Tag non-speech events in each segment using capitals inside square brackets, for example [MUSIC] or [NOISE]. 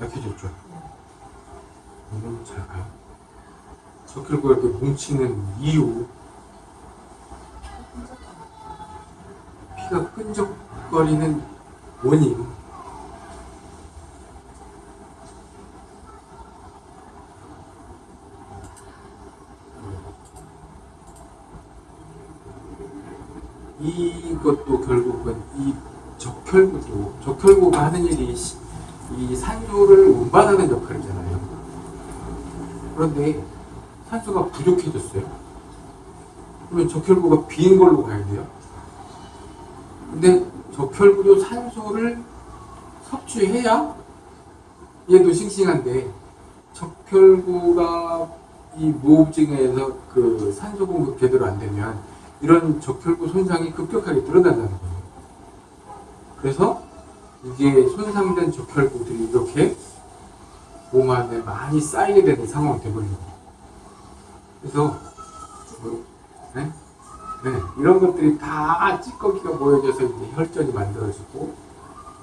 약해졌죠. 너무 작아요. 석회가 이렇게 뭉치는 이유 피가 끈적거리는 원인 이것도 결국은 이 적혈구도 적혈구가 하는 일이 이 산소를 운반하는 역할이잖아요. 그런데 산소가 부족해졌어요. 그러면 적혈구가 빈 걸로 가야 돼요. 근데 적혈구도 산소를 섭취해야 얘도 싱싱한데 적혈구가 이 무호흡증에서 그 산소 공급 제대로 안 되면 이런 적혈구 손상이 급격하게 늘어난다는 거예요. 그래서 이게 손상된 적혈구들이 이렇게 몸 안에 많이 쌓이게 되는 상황이 되버리는 거예요. 그래서 뭐, 네? 네, 이런 것들이 다 찌꺼기가 모여져서 이제 혈전이 만들어지고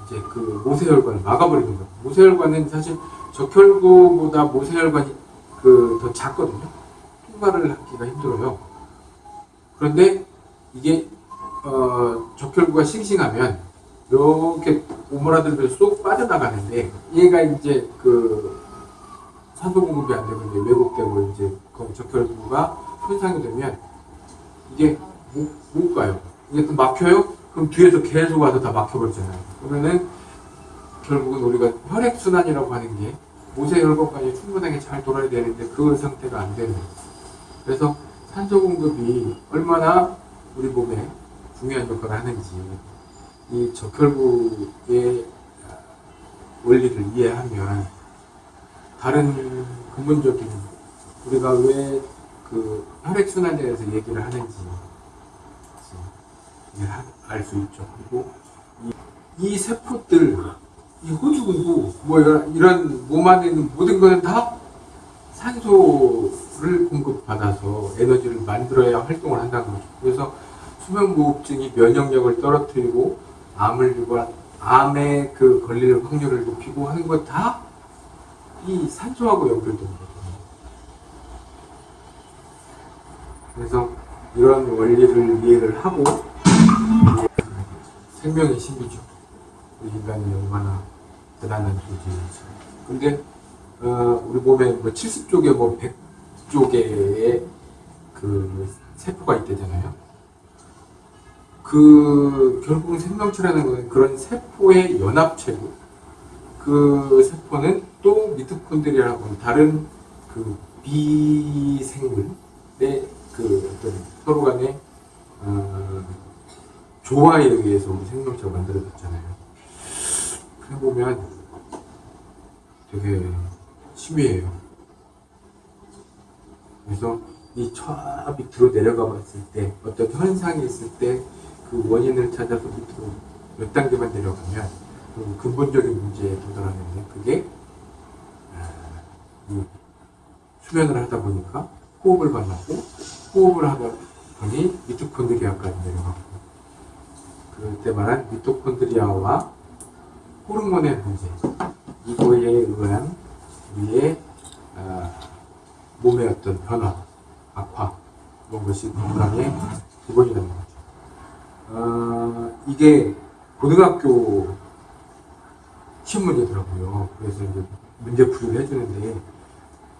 이제 그 모세혈관을 막아버리는 거예요. 모세혈관은 사실 적혈구보다 모세혈관이 그 더 작거든요. 통과를 하기가 힘들어요. 그런데 이게 어, 적혈구가 싱싱하면 이렇게 오므라들면서 쏙 빠져나가는데 얘가 이제 그 산소 공급이 안 되고 이제 왜곡되고 이제 그 적혈구가 손상이 되면 이게 못, 못 가요. 이게 또 막혀요? 그럼 뒤에서 계속 와서 다 막혀버리잖아요. 그러면은 결국은 우리가 혈액순환이라고 하는 게 모세혈관까지 충분하게 잘 돌아야 되는데 그 상태가 안 되는 거예요. 그래서 산소 공급이 얼마나 우리 몸에 중요한 역할을 하는지 이 적혈구의 원리를 이해하면 다른 근본적인 우리가 왜 그 혈액순환에 대해서 얘기를 하는지 알 수 있죠. 그리고 이, 이 세포들, 이 호주근도 뭐 이런, 몸 안에 있는 모든 것은 다 산소를 공급받아서 에너지를 만들어야 활동을 한다는 거죠. 그래서 수면무호흡증이 면역력을 떨어뜨리고 암을 유발, 암에 그 걸릴 확률을 높이고 하는 것다이 산소하고 연결된 거거든요. 그래서 이런 원리를 이해를 하고 생명의 신비죠. 인간이 얼마나 대단한 존재인지. 근데 어, 우리 몸에 뭐 70쪽에 뭐 100쪽의 그 세포가 있대잖아요. 그 결국 생명체라는 것은 그런 세포의 연합체고 그 세포는 또 미토콘드리아라고 하는 다른 그 비생물의 그 어떤 서로 간의 어, 조화에 의해서 생명체가 만들어졌잖아요. 그래 보면 되게 심위해요. 그래서 이 저 밑으로 내려가 봤을 때 어떤 현상이 있을 때 그 원인을 찾아서 밑으로 몇 단계만 내려가면 그 근본적인 문제에 도달하는데 그게 아, 이 수면을 하다 보니까 호흡을 만나고 호흡을 하다 보니 미토콘드리아까지 내려가고 그때 말한 미토콘드리아와 호르몬의 문제 이거에 의한 우리의 아, 몸의 어떤 변화, 악화 이런 것이 건강의 기본이라는 거죠. 어, 이게 고등학교 시험 문제더라고요. 그래서 이제 문제 풀이를 해주는데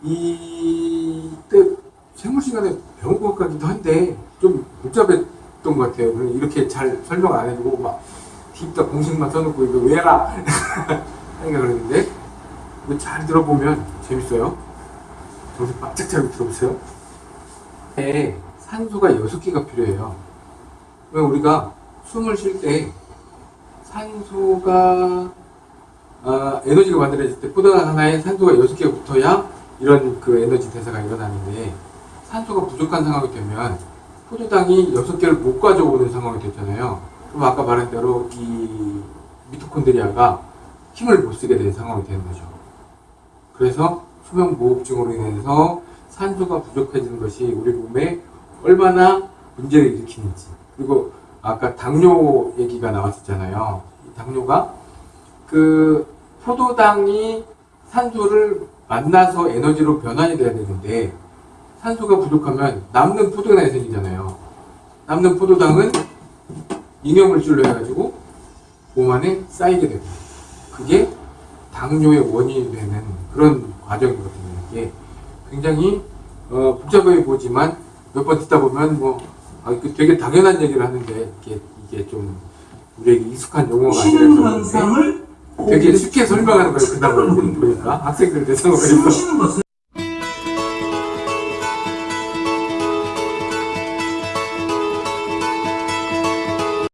이때 생물 시간에 배운 것 같기도 한데 좀 복잡했던 것 같아요. 이렇게 잘 설명 안 해주고 막 뒤집다 공식만 써놓고 이거 왜 해라 [LAUGHS] 하니까 그랬는데 이거 잘 들어보면 재밌어요. 정신 바짝 차리고 들어보세요. 에 산소가 6개가 필요해요. 왜 우리가 숨을 쉴 때 산소가 아, 에너지가 만들어질 때 포도당 하나에 산소가 6개가 붙어야 이런 그 에너지 대사가 일어나는데 산소가 부족한 상황이 되면 포도당이 6개를 못 가져오는 상황이 됐잖아요. 그럼 아까 말한 대로 이 미토콘드리아가 힘을 못 쓰게 되는 상황이 되는 거죠. 그래서 수면무호흡증으로 인해서 산소가 부족해지는 것이 우리 몸에 얼마나 문제를 일으키는지 그리고 아까 당뇨 얘기가 나왔었잖아요. 이 당뇨가 그 포도당이 산소를 만나서 에너지로 변환이 돼야 되는데 산소가 부족하면 남는 포도당이 생기잖아요. 남는 포도당은 잉여물질로 해가지고 몸 안에 쌓이게 됩니다. 그게 당뇨의 원인이 되는 그런 과정이거든요. 이게 굉장히 어, 복잡해 보지만 몇 번 듣다 보면 뭐 아, 그 되게 당연한 얘기를 하는데 이게 이게 좀 우리에게 익숙한 용어가 아니라서 되게 쉽게 설명하는 거예요. 그다음 보니까 학생들 대상으로 해서